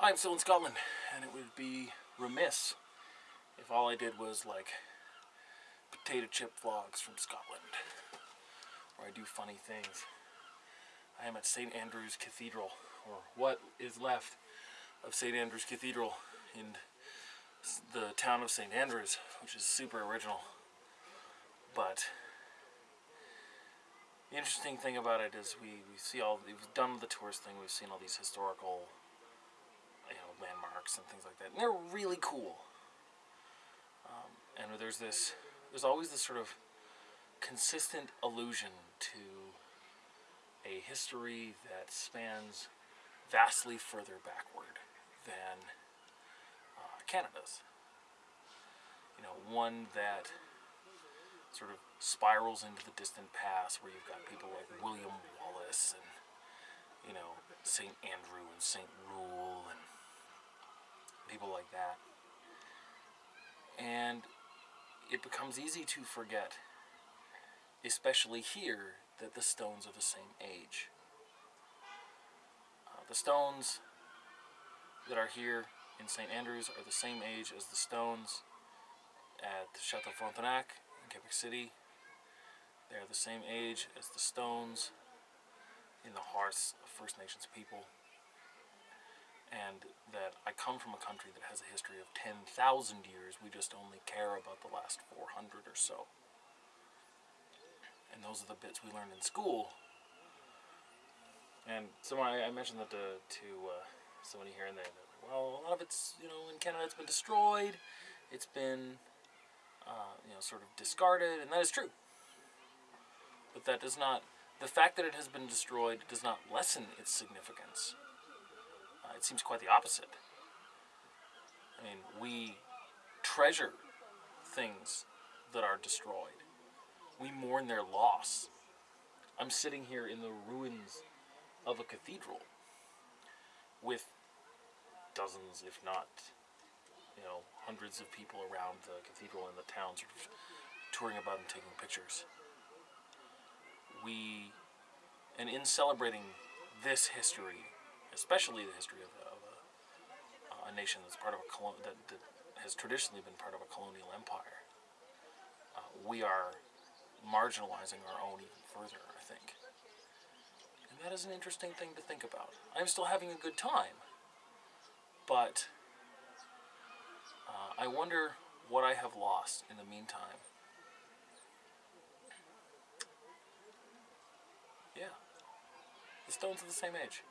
I'm still in Scotland, and it would be remiss if all I did was like potato chip vlogs from Scotland, where I do funny things. I am at St. Andrew's Cathedral, or what is left of St. Andrew's Cathedral in the town of St. Andrews, which is super original. But the interesting thing about it is we, we see all, we've done the tourist thing, we've seen all these historical you know, landmarks and things like that. And they're really cool. Um, and there's this, there's always this sort of consistent allusion to a history that spans vastly further backward than uh, Canada's. You know, one that sort of spirals into the distant past where you've got people like William Wallace and, you know, St. Andrew and St. Rule and people like that. And it becomes easy to forget, especially here, that the stones are the same age. Uh, the stones that are here in St. Andrews are the same age as the stones at Chateau Frontenac in City. They are the same age as the stones in the hearts of First Nations people and that I come from a country that has a history of 10,000 years. We just only care about the last 400 or so. And those are the bits we learned in school. And someone, I, I mentioned that to, to uh, somebody here and there. Well, a lot of it's, you know, in Canada it's been destroyed. It's been, uh, you know, sort of discarded, and that is true. But that does not, the fact that it has been destroyed does not lessen its significance it seems quite the opposite. I mean, we treasure things that are destroyed. We mourn their loss. I'm sitting here in the ruins of a cathedral with dozens, if not, you know, hundreds of people around the cathedral and the town sort of touring about and taking pictures. We, and in celebrating this history, especially the history of, of a, a, nation that's part of a colon that, that, has traditionally been part of a colonial empire. Uh, we are marginalizing our own even further, I think. And that is an interesting thing to think about. I'm still having a good time, but I wonder what I have lost in the meantime. Yeah. The stones are the same age.